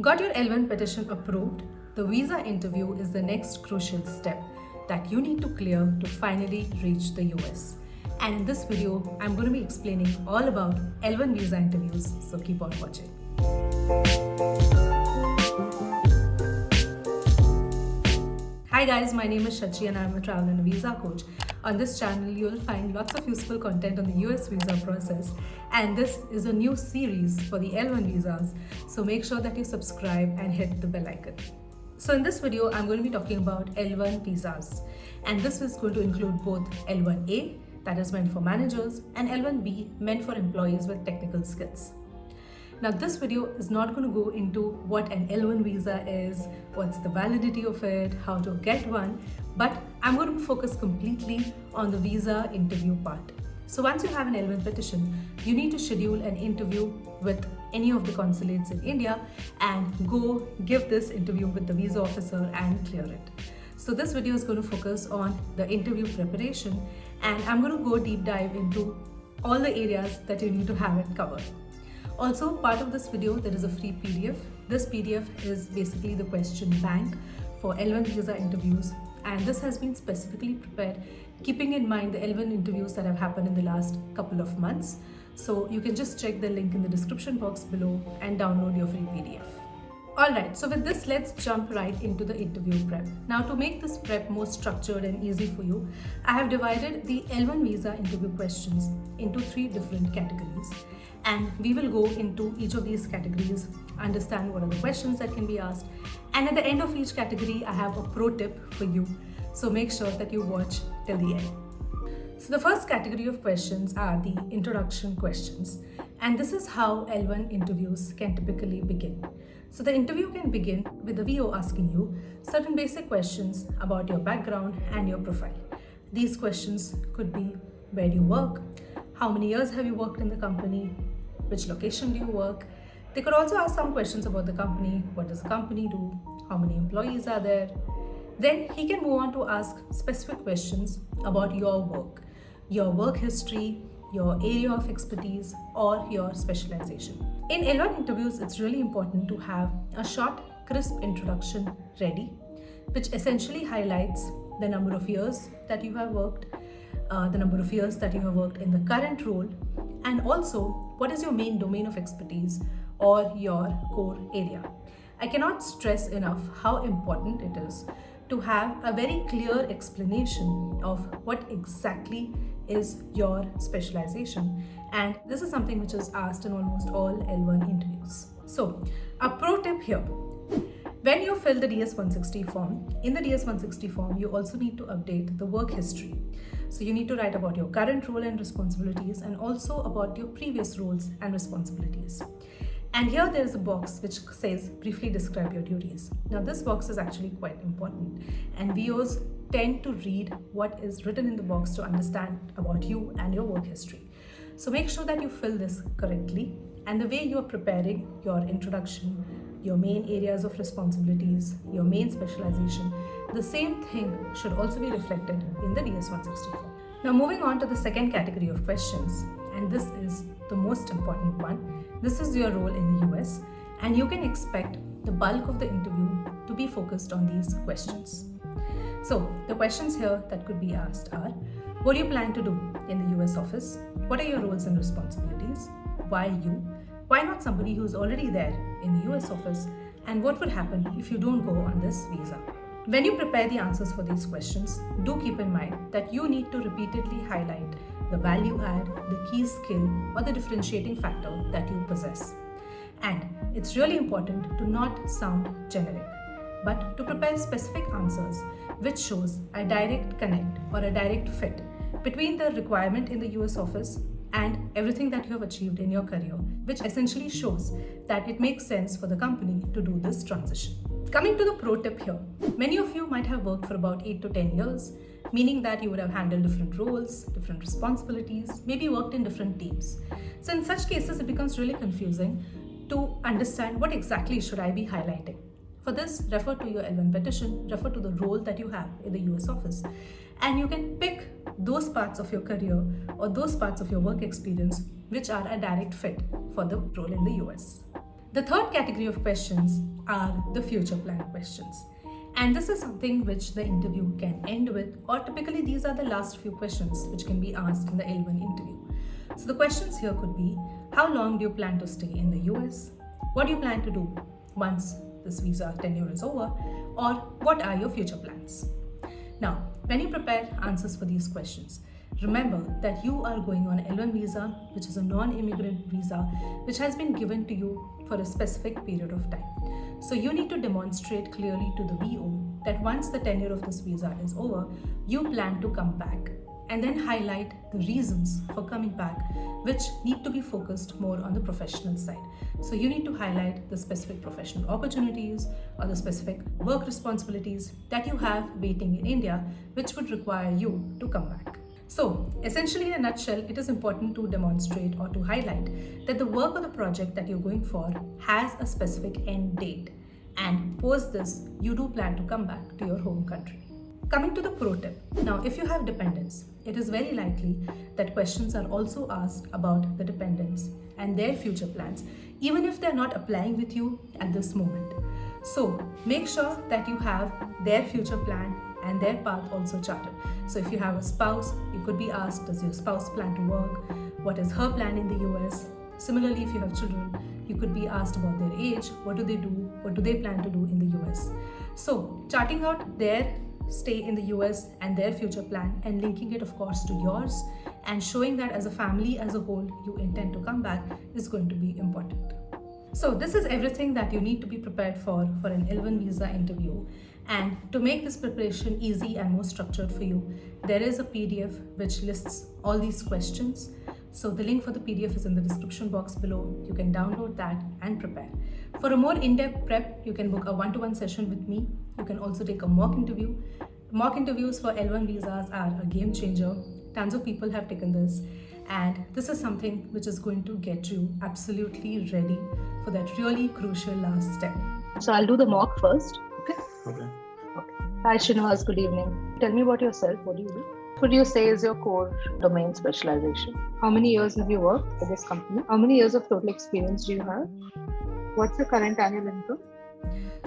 Got your L1 petition approved? The visa interview is the next crucial step that you need to clear to finally reach the US. And in this video, I'm going to be explaining all about L1 visa interviews, so keep on watching. Hi guys, my name is Shachi and I'm a travel and visa coach. On this channel, you'll find lots of useful content on the US visa process. And this is a new series for the L1 visas. So make sure that you subscribe and hit the bell icon. So in this video, I'm going to be talking about L1 visas. And this is going to include both L1A, that is meant for managers, and L1B, meant for employees with technical skills. Now this video is not going to go into what an L1 visa is, what's the validity of it, how to get one, but I'm going to focus completely on the visa interview part. So once you have an L1 petition, you need to schedule an interview with any of the consulates in India and go give this interview with the visa officer and clear it. So this video is going to focus on the interview preparation and I'm going to go deep dive into all the areas that you need to have it covered. Also, part of this video, there is a free PDF. This PDF is basically the question bank for L1 visa interviews and this has been specifically prepared keeping in mind the L1 interviews that have happened in the last couple of months. So you can just check the link in the description box below and download your free PDF. Alright, so with this, let's jump right into the interview prep. Now to make this prep more structured and easy for you, I have divided the L1 visa interview questions into three different categories and we will go into each of these categories, understand what are the questions that can be asked and at the end of each category I have a pro tip for you. So make sure that you watch till the end. So the first category of questions are the introduction questions and this is how L1 interviews can typically begin. So the interview can begin with the VO asking you certain basic questions about your background and your profile. These questions could be where do you work, how many years have you worked in the company, which location do you work. They could also ask some questions about the company, what does the company do, how many employees are there. Then he can move on to ask specific questions about your work, your work history, your area of expertise or your specialization. In L1 interviews, it's really important to have a short, crisp introduction ready, which essentially highlights the number of years that you have worked, uh, the number of years that you have worked in the current role, and also what is your main domain of expertise or your core area. I cannot stress enough how important it is to have a very clear explanation of what exactly is your specialization and this is something which is asked in almost all L1 interviews. So a pro tip here when you fill the DS-160 form, in the DS-160 form, you also need to update the work history. So you need to write about your current role and responsibilities and also about your previous roles and responsibilities. And here there is a box which says briefly describe your duties. Now this box is actually quite important and VOs tend to read what is written in the box to understand about you and your work history. So make sure that you fill this correctly and the way you are preparing your introduction your main areas of responsibilities, your main specialization, the same thing should also be reflected in the DS-160 form. Now moving on to the second category of questions, and this is the most important one. This is your role in the US, and you can expect the bulk of the interview to be focused on these questions. So the questions here that could be asked are, what do you plan to do in the US office? What are your roles and responsibilities? Why you? Why not somebody who's already there in the US office? And what would happen if you don't go on this visa? When you prepare the answers for these questions, do keep in mind that you need to repeatedly highlight the value add, the key skill, or the differentiating factor that you possess. And it's really important to not sound generic, but to prepare specific answers which shows a direct connect or a direct fit between the requirement in the US office and everything that you have achieved in your career, which essentially shows that it makes sense for the company to do this transition. Coming to the pro tip here, many of you might have worked for about 8 to 10 years, meaning that you would have handled different roles, different responsibilities, maybe worked in different teams. So in such cases, it becomes really confusing to understand what exactly should I be highlighting. For this, refer to your L1 petition, refer to the role that you have in the US office, and you can pick those parts of your career or those parts of your work experience which are a direct fit for the role in the US. The third category of questions are the future plan questions. And this is something which the interview can end with, or typically these are the last few questions which can be asked in the L1 interview. So the questions here could be, how long do you plan to stay in the US? What do you plan to do once this visa tenure is over? Or what are your future plans? Now, when you prepare answers for these questions, remember that you are going on L1 visa, which is a non-immigrant visa, which has been given to you for a specific period of time. So you need to demonstrate clearly to the VO that once the tenure of this visa is over, you plan to come back and then highlight the reasons for coming back which need to be focused more on the professional side. So you need to highlight the specific professional opportunities or the specific work responsibilities that you have waiting in India which would require you to come back. So essentially in a nutshell, it is important to demonstrate or to highlight that the work or the project that you're going for has a specific end date and post this, you do plan to come back to your home country. Coming to the pro tip. Now, if you have dependents, it is very likely that questions are also asked about the dependents and their future plans, even if they're not applying with you at this moment. So make sure that you have their future plan and their path also charted. So if you have a spouse, you could be asked, does your spouse plan to work? What is her plan in the US? Similarly, if you have children, you could be asked about their age, what do they do, what do they plan to do in the US? So charting out their stay in the US and their future plan and linking it of course to yours and showing that as a family as a whole you intend to come back is going to be important. So this is everything that you need to be prepared for for an L1 visa interview and to make this preparation easy and more structured for you, there is a PDF which lists all these questions. So the link for the PDF is in the description box below. You can download that and prepare. For a more in-depth prep, you can book a one-to-one -one session with me. You can also take a mock interview. Mock interviews for L1 visas are a game changer. Tons of people have taken this and this is something which is going to get you absolutely ready for that really crucial last step. So I'll do the mock first. Okay. Hi, Srinivas. Good evening. Tell me about yourself. What do you do? What would you say is your core domain specialization? How many years have you worked for this company? How many years of total experience do you have? What's your current annual income?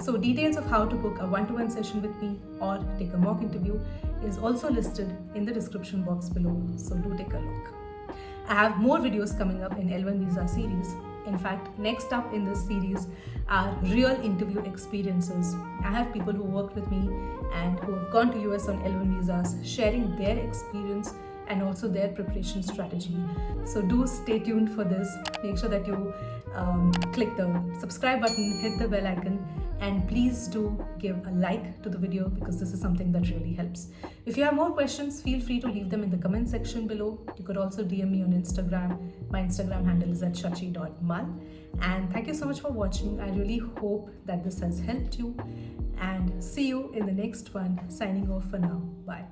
So details of how to book a one-to-one session with me or take a mock interview is also listed in the description box below. So do take a look. I have more videos coming up in L1 Visa series in fact, next up in this series are real interview experiences. I have people who worked with me and who have gone to US on L1 visas sharing their experience and also their preparation strategy. So do stay tuned for this. Make sure that you um, click the subscribe button, hit the bell icon and please do give a like to the video because this is something that really helps. If you have more questions, feel free to leave them in the comment section below. You could also DM me on Instagram. My Instagram handle is at shachi.mal. And thank you so much for watching. I really hope that this has helped you and see you in the next one. Signing off for now. Bye.